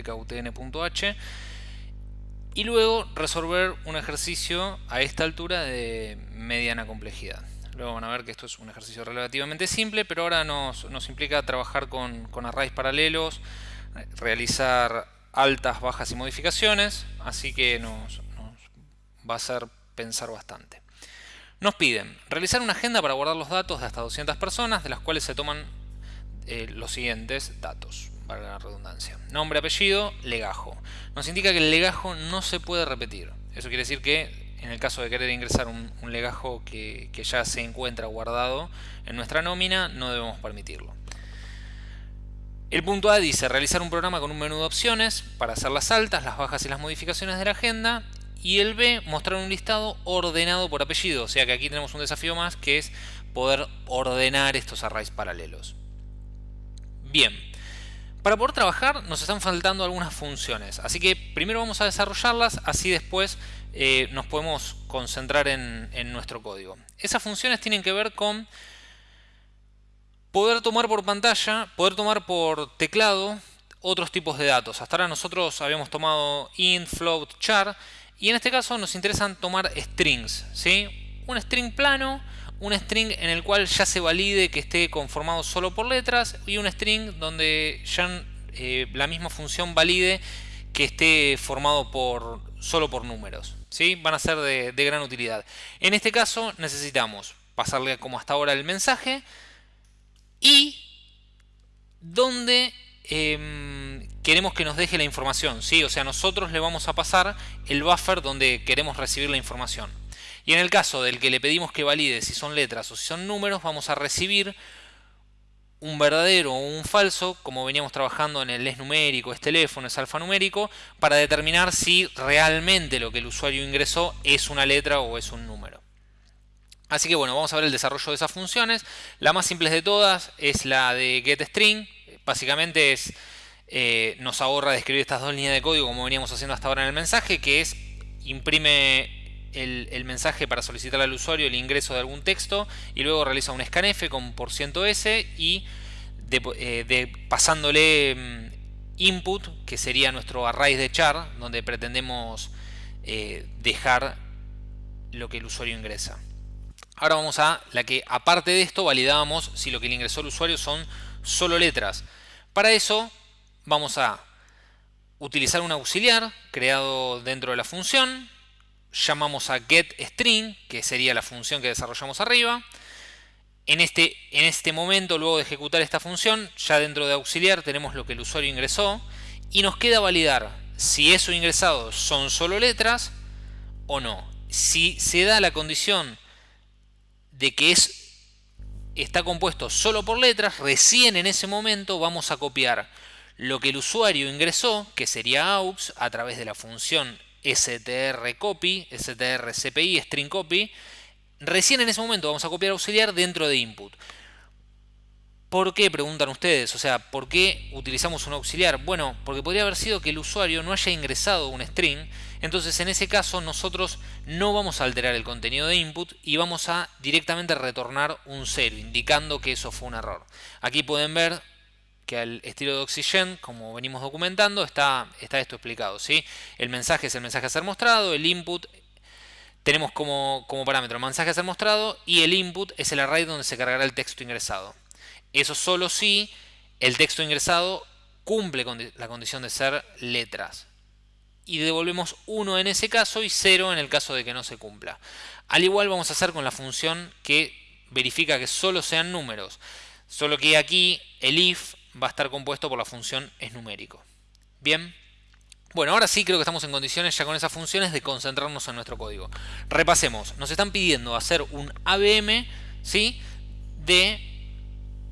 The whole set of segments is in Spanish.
biblioteca utn.h y luego resolver un ejercicio a esta altura de mediana complejidad. Luego van a ver que esto es un ejercicio relativamente simple, pero ahora nos, implica trabajar con, arrays paralelos, realizar altas, bajas y modificaciones, así que nos, va a hacer pensar bastante. Nos piden realizar una agenda para guardar los datos de hasta 200 personas, de las cuales se toman eh, los siguientes datos para la redundancia. Nombre, apellido, legajo. Nos indica que el legajo no se puede repetir. Eso quiere decir que en el caso de querer ingresar un, legajo que, ya se encuentra guardado en nuestra nómina, no debemos permitirlo. El punto A dice realizar un programa con un menú de opciones para hacer las altas, las bajas y las modificaciones de la agenda. Y el B, mostrar un listado ordenado por apellido. O sea que aquí tenemos un desafío más que es poder ordenar estos arrays paralelos. Bien, para poder trabajar nos están faltando algunas funciones, así que primero vamos a desarrollarlas, así después eh, nos podemos concentrar en, nuestro código. Esas funciones tienen que ver con poder tomar por pantalla, poder tomar por teclado otros tipos de datos. Hasta ahora nosotros habíamos tomado int, float, char y en este caso nos interesan tomar strings. ¿sí? Un string plano un string en el cual ya se valide que esté conformado solo por letras y un string donde ya eh, la misma función valide que esté formado por solo por números. ¿sí? Van a ser de, gran utilidad. En este caso necesitamos pasarle como hasta ahora el mensaje y donde em, queremos que nos deje la información. ¿sí? O sea, nosotros le vamos a pasar el buffer donde queremos recibir la información. Y en el caso del que le pedimos que valide si son letras o si son números, vamos a recibir un verdadero o un falso, como veníamos trabajando en el es numérico, es teléfono, es alfanumérico, para determinar si realmente lo que el usuario ingresó es una letra o es un número. Así que bueno, vamos a ver el desarrollo de esas funciones. La más simple de todas es la de getString. Básicamente es, eh, nos ahorra de escribir estas dos líneas de código como veníamos haciendo hasta ahora en el mensaje, que es imprime el, mensaje para solicitar al usuario el ingreso de algún texto y luego realiza un scanf con %s y eh, pasándole mm, input, que sería nuestro array de char, donde pretendemos eh, dejar lo que el usuario ingresa. Ahora vamos a la que aparte de esto validamos si lo que le ingresó el usuario son solo letras. Para eso vamos a utilizar un auxiliar creado dentro de la función llamamos a getString, que sería la función que desarrollamos arriba. En este, en este momento, luego de ejecutar esta función, ya dentro de auxiliar tenemos lo que el usuario ingresó y nos queda validar si eso ingresado son solo letras o no. Si se da la condición de que es, está compuesto solo por letras, recién en ese momento vamos a copiar lo que el usuario ingresó, que sería aux, a través de la función strcopy, strcpi, string copy, recién en ese momento vamos a copiar auxiliar dentro de input. ¿Por qué? Preguntan ustedes. O sea, ¿por qué utilizamos un auxiliar? Bueno, porque podría haber sido que el usuario no haya ingresado un string. Entonces, en ese caso, nosotros no vamos a alterar el contenido de input y vamos a directamente retornar un 0, indicando que eso fue un error. Aquí pueden ver que al estilo de Oxygen, como venimos documentando, está, está esto explicado. ¿sí? El mensaje es el mensaje a ser mostrado, el input tenemos como, como parámetro el mensaje a ser mostrado y el input es el array donde se cargará el texto ingresado. Eso solo si el texto ingresado cumple con la condición de ser letras. Y devolvemos 1 en ese caso y 0 en el caso de que no se cumpla. Al igual vamos a hacer con la función que verifica que solo sean números. Solo que aquí el if va a estar compuesto por la función es numérico. Bien. Bueno, ahora sí creo que estamos en condiciones ya con esas funciones de concentrarnos en nuestro código. Repasemos. Nos están pidiendo hacer un ABM ¿sí? de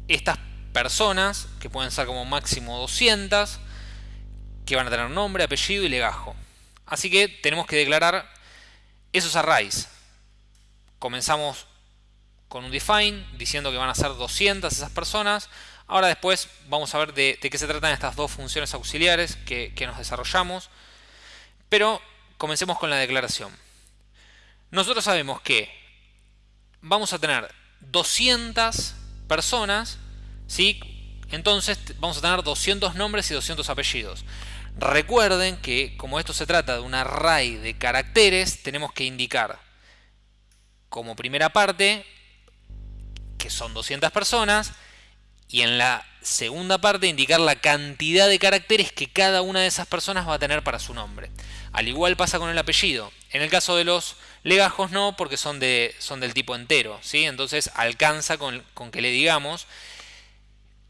estas personas, que pueden ser como máximo 200, que van a tener nombre, apellido y legajo. Así que tenemos que declarar esos arrays. Comenzamos con un define diciendo que van a ser 200 esas personas. Ahora después vamos a ver de, qué se tratan estas dos funciones auxiliares que, nos desarrollamos. Pero comencemos con la declaración. Nosotros sabemos que vamos a tener 200 personas, ¿sí? entonces vamos a tener 200 nombres y 200 apellidos. Recuerden que como esto se trata de un array de caracteres, tenemos que indicar como primera parte que son 200 personas y en la segunda parte indicar la cantidad de caracteres que cada una de esas personas va a tener para su nombre. Al igual pasa con el apellido. En el caso de los legajos no, porque son, de, son del tipo entero. ¿sí? Entonces alcanza con, con que le digamos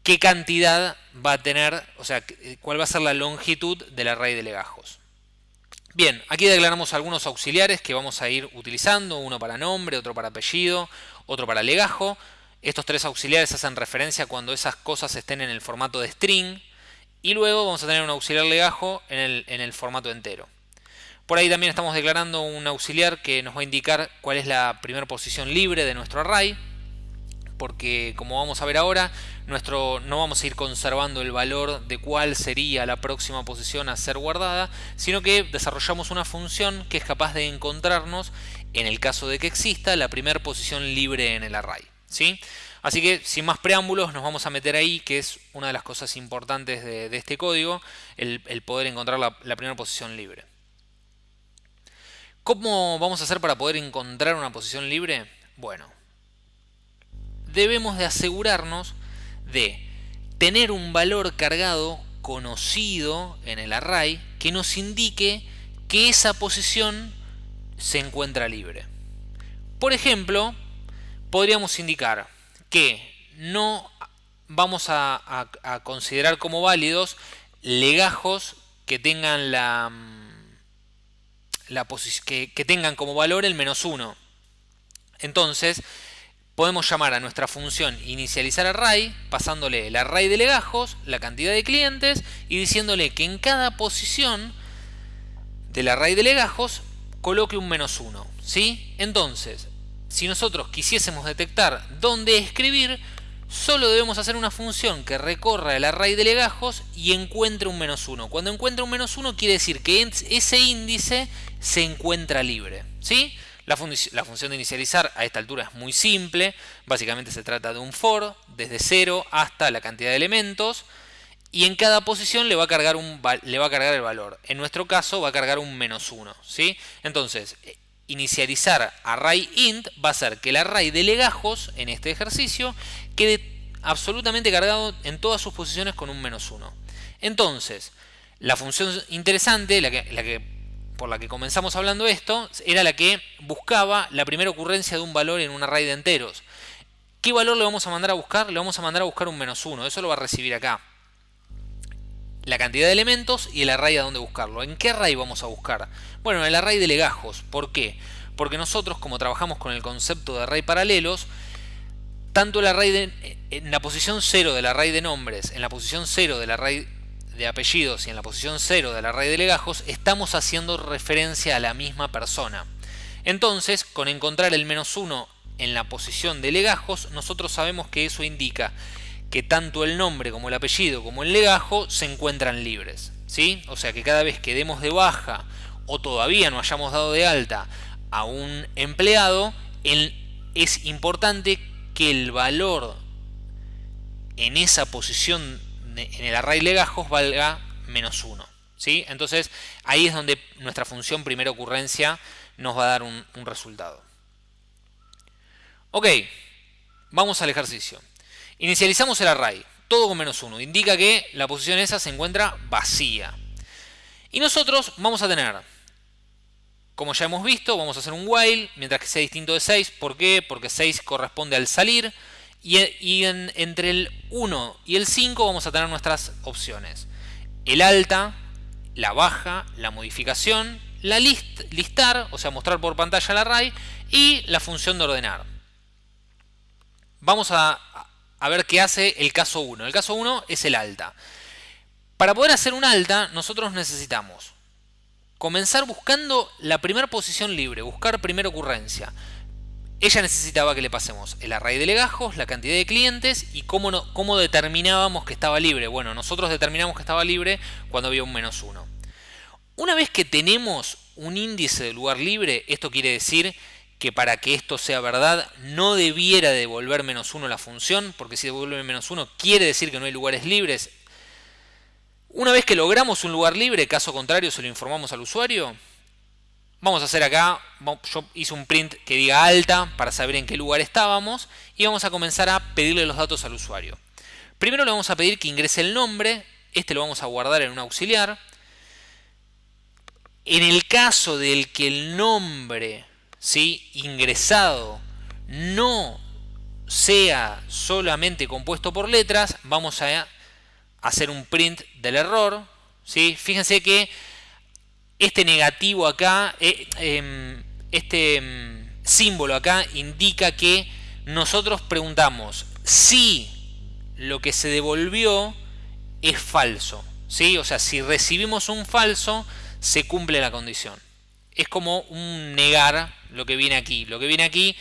qué cantidad va a tener, o sea, cuál va a ser la longitud del array de legajos. Bien, aquí declaramos algunos auxiliares que vamos a ir utilizando, uno para nombre, otro para apellido, otro para legajo. Estos tres auxiliares hacen referencia cuando esas cosas estén en el formato de string. Y luego vamos a tener un auxiliar legajo en el, en el formato entero. Por ahí también estamos declarando un auxiliar que nos va a indicar cuál es la primera posición libre de nuestro array. Porque como vamos a ver ahora, nuestro, no vamos a ir conservando el valor de cuál sería la próxima posición a ser guardada, sino que desarrollamos una función que es capaz de encontrarnos, en el caso de que exista, la primera posición libre en el array. ¿Sí? Así que sin más preámbulos nos vamos a meter ahí, que es una de las cosas importantes de, este código, el, poder encontrar la, la primera posición libre. ¿Cómo vamos a hacer para poder encontrar una posición libre? Bueno, debemos de asegurarnos de tener un valor cargado conocido en el array que nos indique que esa posición se encuentra libre. Por ejemplo, podríamos indicar que no vamos a, considerar como válidos legajos que tengan la, que, que, tengan como valor el menos 1. Entonces, podemos llamar a nuestra función inicializar array, pasándole el array de legajos, la cantidad de clientes, y diciéndole que en cada posición del array de legajos coloque un menos 1. ¿sí? Entonces, si nosotros quisiésemos detectar dónde escribir, solo debemos hacer una función que recorra el array de legajos y encuentre un menos 1. Cuando encuentra un menos 1 quiere decir que ese índice se encuentra libre. ¿sí? La, función de inicializar a esta altura es muy simple. Básicamente se trata de un for desde 0 hasta la cantidad de elementos. Y en cada posición le va a cargar, un, el valor. En nuestro caso va a cargar un menos 1. ¿sí? Entonces, inicializar array int va a ser que el array de legajos en este ejercicio quede absolutamente cargado en todas sus posiciones con un menos 1. Entonces, la función interesante, la que, por la que comenzamos hablando esto, era la que buscaba la primera ocurrencia de un valor en un array de enteros. ¿Qué valor le vamos a mandar a buscar? Le vamos a mandar a buscar un menos 1. Eso lo va a recibir acá la cantidad de elementos y el array a dónde buscarlo. ¿En qué array vamos a buscar? Bueno, en el array de legajos. ¿Por qué? Porque nosotros, como trabajamos con el concepto de array paralelos, tanto el array de, en la posición 0 del array de nombres, en la posición 0 del array de apellidos y en la posición 0 del array de legajos, estamos haciendo referencia a la misma persona. Entonces, con encontrar el menos 1 en la posición de legajos, nosotros sabemos que eso indica que tanto el nombre como el apellido como el legajo se encuentran libres. ¿sí? O sea que cada vez que demos de baja o todavía no hayamos dado de alta a un empleado, es importante que el valor en esa posición en el array legajos valga menos 1. ¿sí? Entonces ahí es donde nuestra función primera ocurrencia nos va a dar un, un resultado. Ok, vamos al ejercicio. Inicializamos el array, todo con menos 1. Indica que la posición esa se encuentra vacía. Y nosotros vamos a tener, como ya hemos visto, vamos a hacer un while, mientras que sea distinto de 6. ¿Por qué? Porque 6 corresponde al salir. Y, entre el 1 y el 5 vamos a tener nuestras opciones. El alta, la baja, la modificación, la list, listar, o sea, mostrar por pantalla el array, y la función de ordenar. Vamos a, a ver qué hace el caso 1. El caso 1 es el alta. Para poder hacer un alta, nosotros necesitamos comenzar buscando la primera posición libre, buscar primera ocurrencia. Ella necesitaba que le pasemos el array de legajos, la cantidad de clientes y cómo, cómo determinábamos que estaba libre. Bueno, nosotros determinamos que estaba libre cuando había un menos 1. Una vez que tenemos un índice de lugar libre, esto quiere decir que para que esto sea verdad no debiera devolver menos 1 la función, porque si devuelve menos 1 quiere decir que no hay lugares libres. Una vez que logramos un lugar libre, caso contrario se lo informamos al usuario, vamos a hacer acá, yo hice un print que diga alta para saber en qué lugar estábamos y vamos a comenzar a pedirle los datos al usuario. Primero le vamos a pedir que ingrese el nombre, este lo vamos a guardar en un auxiliar. En el caso del que el nombre ¿sí? ingresado no sea solamente compuesto por letras, vamos a hacer un print del error. ¿sí? Fíjense que este negativo acá, eh, em, este em, símbolo acá indica que nosotros preguntamos si lo que se devolvió es falso. ¿sí? O sea, si recibimos un falso, se cumple la condición. Es como un negar lo que viene aquí. Lo que viene aquí,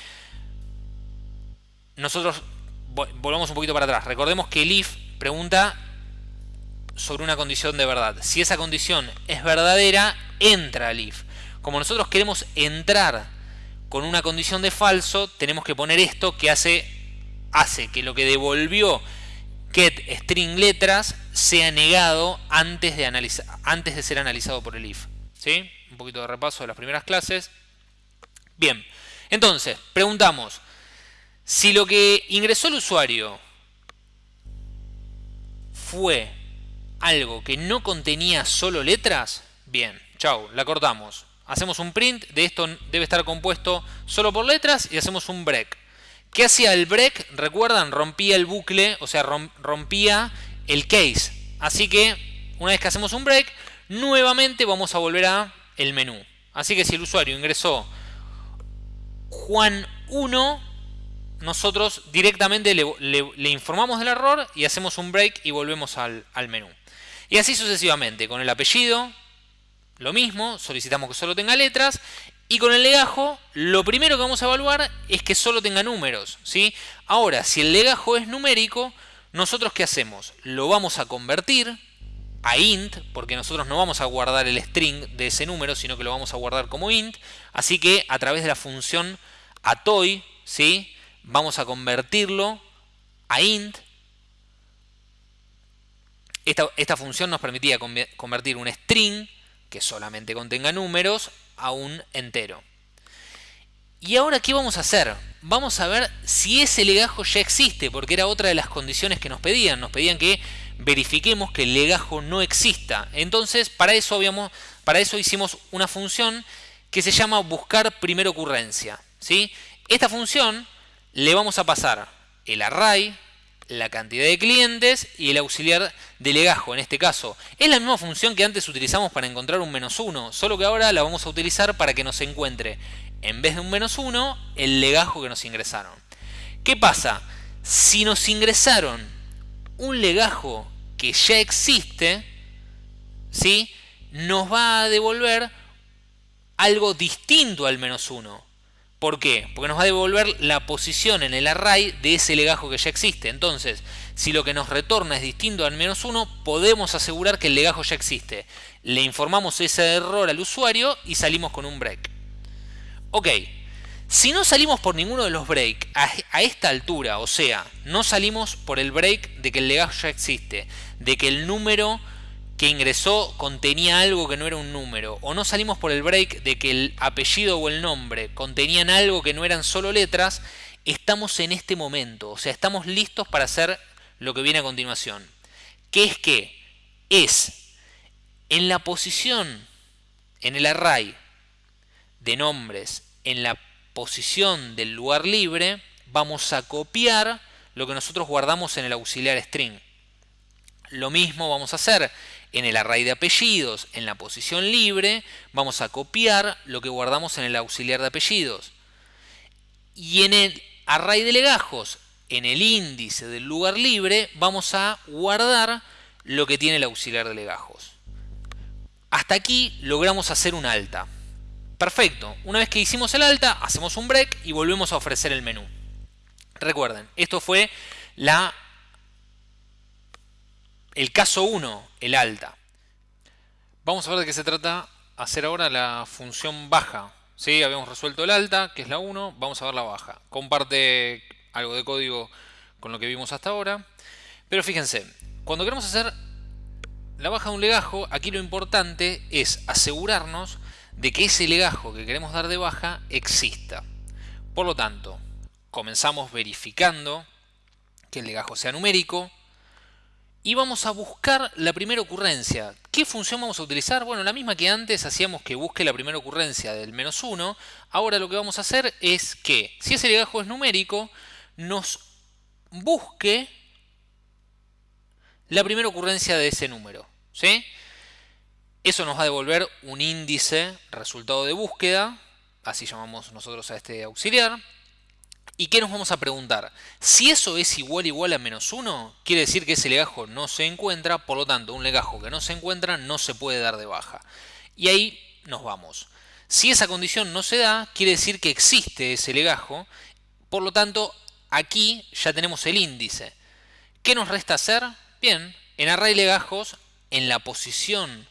nosotros volvamos un poquito para atrás. Recordemos que el if pregunta sobre una condición de verdad. Si esa condición es verdadera, entra el if. Como nosotros queremos entrar con una condición de falso, tenemos que poner esto que hace, hace que lo que devolvió get string letras sea negado antes de, antes de ser analizado por el if. ¿Sí? Un poquito de repaso de las primeras clases. Bien, entonces, preguntamos, si lo que ingresó el usuario fue algo que no contenía solo letras, bien, chau, la cortamos. Hacemos un print, de esto debe estar compuesto solo por letras y hacemos un break. ¿Qué hacía el break? Recuerdan, rompía el bucle, o sea, rompía el case. Así que una vez que hacemos un break, nuevamente vamos a volver a el menú. Así que si el usuario ingresó Juan 1, nosotros directamente le, informamos del error y hacemos un break y volvemos al, al menú. Y así sucesivamente, con el apellido, lo mismo, solicitamos que solo tenga letras y con el legajo, lo primero que vamos a evaluar es que solo tenga números. ¿sí? Ahora, si el legajo es numérico, ¿nosotros qué hacemos? Lo vamos a convertir a int, porque nosotros no vamos a guardar el string de ese número, sino que lo vamos a guardar como int. Así que a través de la función atoy, ¿sí? vamos a convertirlo a int. Esta, esta función nos permitía convertir un string que solamente contenga números a un entero. ¿Y ahora qué vamos a hacer? Vamos a ver si ese legajo ya existe, porque era otra de las condiciones que nos pedían. Nos pedían que verifiquemos que el legajo no exista. Entonces, para eso, habíamos, para eso hicimos una función que se llama buscar primera ocurrencia. ¿sí? Esta función le vamos a pasar el array, la cantidad de clientes y el auxiliar de legajo en este caso. Es la misma función que antes utilizamos para encontrar un menos 1, solo que ahora la vamos a utilizar para que nos encuentre, en vez de un menos 1, el legajo que nos ingresaron. ¿Qué pasa? Si nos ingresaron un legajo que ya existe, ¿sí? nos va a devolver algo distinto al menos 1. ¿Por qué? Porque nos va a devolver la posición en el array de ese legajo que ya existe. Entonces, si lo que nos retorna es distinto al menos 1, podemos asegurar que el legajo ya existe. Le informamos ese error al usuario y salimos con un break. Ok, si no salimos por ninguno de los breaks a, esta altura, o sea, no salimos por el break de que el legajo ya existe, de que el número que ingresó contenía algo que no era un número, o no salimos por el break de que el apellido o el nombre contenían algo que no eran solo letras, estamos en este momento, o sea, estamos listos para hacer lo que viene a continuación. ¿Qué es que? Es en la posición, en el array de nombres, en la posición del lugar libre, vamos a copiar lo que nosotros guardamos en el auxiliar string. Lo mismo vamos a hacer en el array de apellidos, en la posición libre, vamos a copiar lo que guardamos en el auxiliar de apellidos. Y en el array de legajos, en el índice del lugar libre, vamos a guardar lo que tiene el auxiliar de legajos. Hasta aquí logramos hacer un alta. Perfecto, una vez que hicimos el alta, hacemos un break y volvemos a ofrecer el menú. Recuerden, esto fue la el caso 1, el alta. Vamos a ver de qué se trata hacer ahora la función baja. ¿Sí? Habíamos resuelto el alta, que es la 1, vamos a ver la baja. Comparte algo de código con lo que vimos hasta ahora. Pero fíjense, cuando queremos hacer la baja de un legajo, aquí lo importante es asegurarnos de que ese legajo que queremos dar de baja exista. Por lo tanto, comenzamos verificando que el legajo sea numérico y vamos a buscar la primera ocurrencia. ¿Qué función vamos a utilizar? Bueno, la misma que antes hacíamos que busque la primera ocurrencia del menos 1. Ahora lo que vamos a hacer es que, si ese legajo es numérico, nos busque la primera ocurrencia de ese número. ¿sí? Eso nos va a devolver un índice resultado de búsqueda, así llamamos nosotros a este auxiliar. ¿Y qué nos vamos a preguntar? Si eso es igual igual a menos 1, quiere decir que ese legajo no se encuentra, por lo tanto un legajo que no se encuentra no se puede dar de baja. Y ahí nos vamos. Si esa condición no se da, quiere decir que existe ese legajo, por lo tanto aquí ya tenemos el índice. ¿Qué nos resta hacer? Bien, en array legajos, en la posición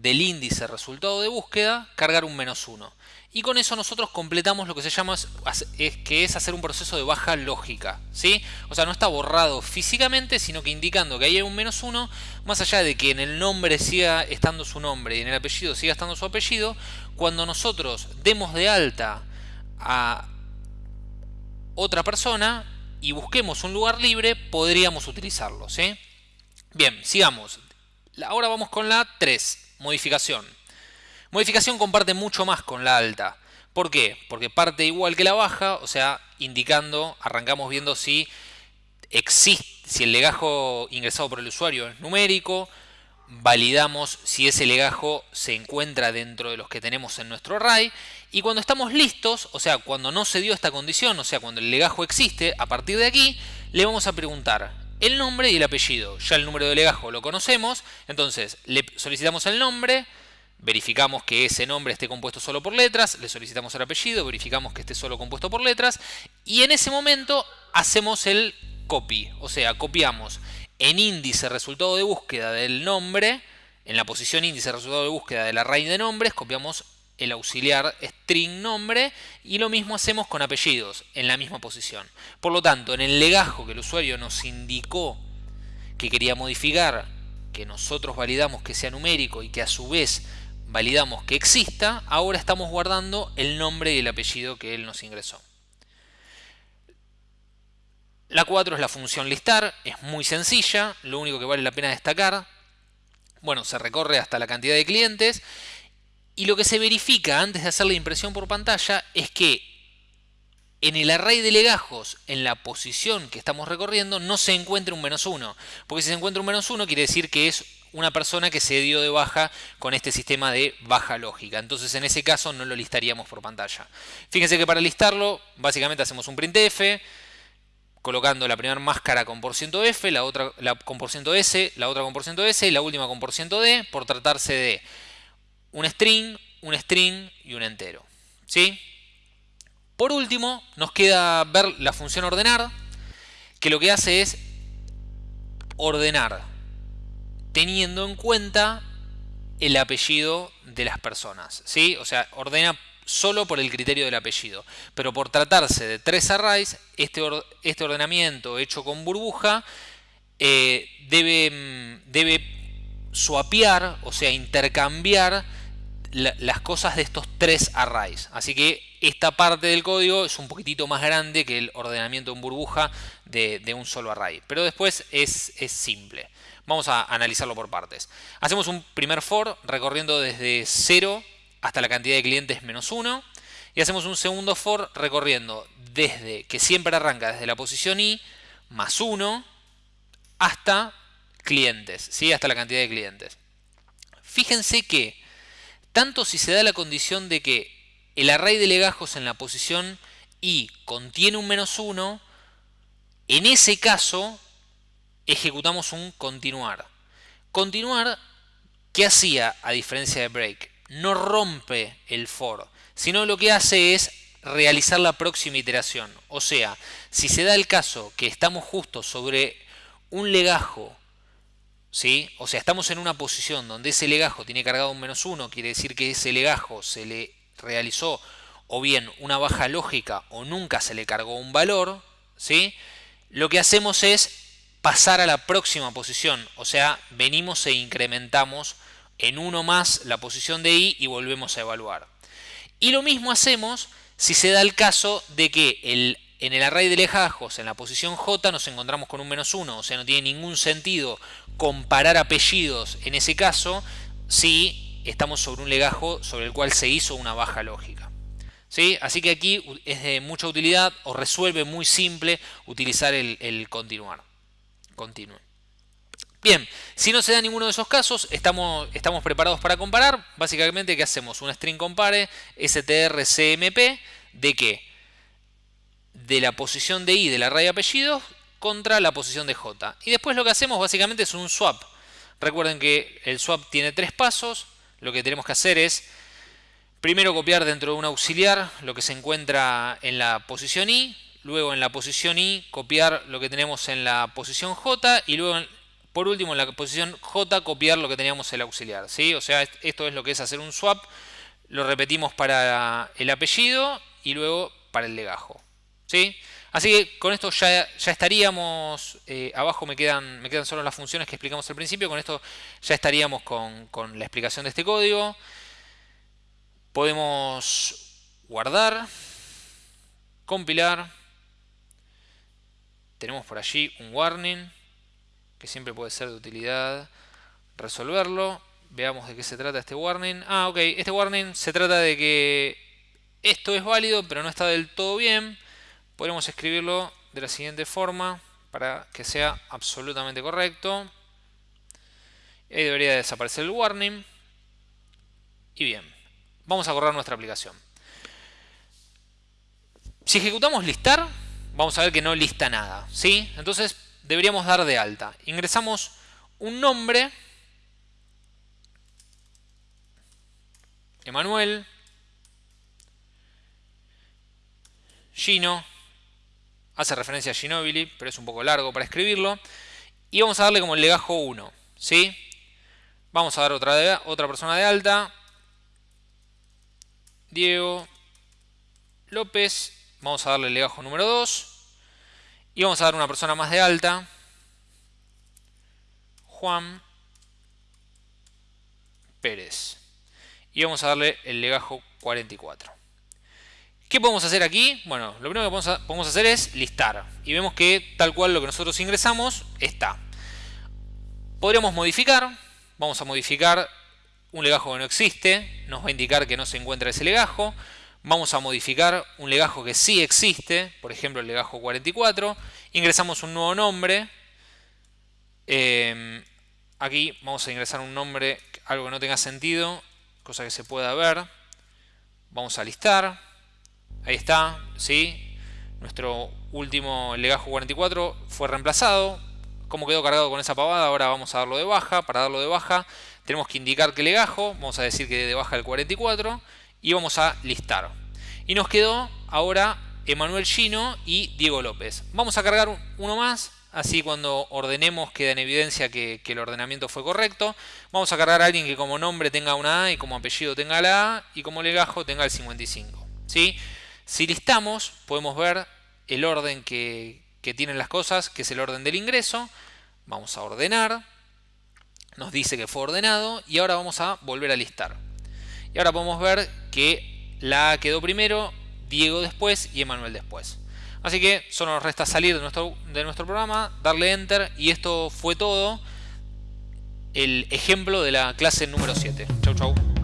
del índice resultado de búsqueda, cargar un menos 1. Y con eso nosotros completamos lo que se llama, es, que es hacer un proceso de baja lógica. ¿sí? O sea, no está borrado físicamente, sino que indicando que hay un menos 1, más allá de que en el nombre siga estando su nombre y en el apellido siga estando su apellido, cuando nosotros demos de alta a otra persona y busquemos un lugar libre, podríamos utilizarlo. Bien, sigamos. Ahora vamos con la 3, modificación. Modificación comparte mucho más con la alta. ¿Por qué? Porque parte igual que la baja, o sea, indicando, arrancamos viendo si existe, si el legajo ingresado por el usuario es numérico, validamos si ese legajo se encuentra dentro de los que tenemos en nuestro array y cuando estamos listos, o sea, cuando no se dio esta condición, o sea, cuando el legajo existe, a partir de aquí le vamos a preguntar el nombre y el apellido. Ya el número de legajo lo conocemos, entonces le solicitamos el nombre, verificamos que ese nombre esté compuesto solo por letras, le solicitamos el apellido, verificamos que esté solo compuesto por letras y en ese momento hacemos el copy, o sea, copiamos en índice resultado de búsqueda del nombre, en la posición índice resultado de búsqueda de la array de nombres, copiamos el auxiliar string nombre y lo mismo hacemos con apellidos en la misma posición. Por lo tanto, en el legajo que el usuario nos indicó que quería modificar, que nosotros validamos que sea numérico y que a su vez validamos que exista, ahora estamos guardando el nombre y el apellido que él nos ingresó. La 4 es la función listar, es muy sencilla, lo único que vale la pena destacar, bueno, se recorre hasta la cantidad de clientes y lo que se verifica antes de hacer la impresión por pantalla es que en el array de legajos, en la posición que estamos recorriendo, no se encuentra un menos 1. Porque si se encuentra un menos 1 quiere decir que es una persona que se dio de baja con este sistema de baja lógica. Entonces en ese caso no lo listaríamos por pantalla. Fíjense que para listarlo básicamente hacemos un printf, colocando la primera máscara con %f, la otra con %s, la otra con %s y la última con %d por tratarse de un string, un string y un entero. ¿sí? Por último, nos queda ver la función ordenar, que lo que hace es ordenar, teniendo en cuenta el apellido de las personas. ¿sí? O sea, ordena solo por el criterio del apellido. Pero por tratarse de tres arrays, este, este ordenamiento hecho con burbuja eh, debe, mm, debe swapear, o sea, intercambiar las cosas de estos tres arrays. Así que esta parte del código es un poquitito más grande que el ordenamiento en burbuja de, un solo array. Pero después es, es, simple. Vamos a analizarlo por partes. Hacemos un primer for recorriendo desde 0 hasta la cantidad de clientes menos 1. Y hacemos un segundo for recorriendo desde que siempre arranca desde la posición i más 1 hasta clientes, ¿sí? hasta la cantidad de clientes. Fíjense que tanto si se da la condición de que el array de legajos en la posición i contiene un menos 1, en ese caso ejecutamos un continuar. Continuar, ¿qué hacía a diferencia de break? No rompe el for, sino lo que hace es realizar la próxima iteración. O sea, si se da el caso que estamos justo sobre un legajo O sea, estamos en una posición donde ese legajo tiene cargado un menos 1, quiere decir que ese legajo se le realizó o bien una baja lógica o nunca se le cargó un valor, ¿sí? Lo que hacemos es pasar a la próxima posición. O sea, venimos e incrementamos en uno más la posición de i y volvemos a evaluar. Y lo mismo hacemos si se da el caso de que el, en el array de legajos, en la posición j, nos encontramos con un menos 1. O sea, no tiene ningún sentido comparar apellidos en ese caso si estamos sobre un legajo sobre el cual se hizo una baja lógica. ¿Sí? Así que aquí es de mucha utilidad o resuelve muy simple utilizar el, continuar. Bien, si no se da ninguno de esos casos, estamos, estamos preparados para comparar. Básicamente, ¿qué hacemos? Un string compare strcmp de qué? De la posición de i del array de apellidos contra la posición de j. Y después lo que hacemos básicamente es un swap. Recuerden que el swap tiene tres pasos. Lo que tenemos que hacer es primero copiar dentro de un auxiliar lo que se encuentra en la posición i, luego en la posición i copiar lo que tenemos en la posición j y luego por último en la posición j copiar lo que teníamos en el auxiliar. ¿sí? O sea, esto es lo que es hacer un swap. Lo repetimos para el apellido y luego para el legajo. ¿sí? Así que con esto ya, estaríamos, eh, abajo me quedan, me quedan solo las funciones que explicamos al principio, con esto ya estaríamos con, la explicación de este código. Podemos guardar, compilar, tenemos por allí un warning, que siempre puede ser de utilidad resolverlo. Veamos de qué se trata este warning. Ah, ok, este warning se trata de que esto es válido, pero no está del todo bien podemos escribirlo de la siguiente forma para que sea absolutamente correcto. Ahí debería desaparecer el warning. Y bien, vamos a correr nuestra aplicación. Si ejecutamos listar, vamos a ver que no lista nada. ¿sí? Entonces deberíamos dar de alta. Ingresamos un nombre. Emanuel. Gino hace referencia a Ginobili, pero es un poco largo para escribirlo. Y vamos a darle como el legajo 1. ¿sí? Vamos a dar otra, otra persona de alta. Diego López. Vamos a darle el legajo número 2. Y vamos a dar una persona más de alta. Juan Pérez. Y vamos a darle el legajo 44. ¿Qué podemos hacer aquí? Bueno, lo primero que podemos hacer es listar. Y vemos que tal cual lo que nosotros ingresamos está. Podríamos modificar. Vamos a modificar un legajo que no existe. Nos va a indicar que no se encuentra ese legajo. Vamos a modificar un legajo que sí existe. Por ejemplo, el legajo 44. Ingresamos un nuevo nombre. Em, aquí vamos a ingresar un nombre, algo que no tenga sentido. Cosa que se pueda ver. Vamos a listar. Ahí está, ¿sí? Nuestro último legajo 44 fue reemplazado. ¿Cómo quedó cargado con esa pavada? Ahora vamos a darlo de baja. Para darlo de baja tenemos que indicar qué legajo. Vamos a decir que de baja el 44. Y vamos a listar. Y nos quedó ahora Emanuel Gino y Diego López. Vamos a cargar uno más. Así cuando ordenemos queda en evidencia que, que, el ordenamiento fue correcto. Vamos a cargar a alguien que como nombre tenga una A y como apellido tenga la A y como legajo tenga el 55. ¿sí? Si listamos, podemos ver el orden que, tienen las cosas, que es el orden del ingreso. Vamos a ordenar. Nos dice que fue ordenado. Y ahora vamos a volver a listar. Y ahora podemos ver que la A quedó primero, Diego después y Emanuel después. Así que solo nos resta salir de nuestro, de nuestro programa, darle Enter y esto fue todo. El ejemplo de la clase número 7. Chau chau.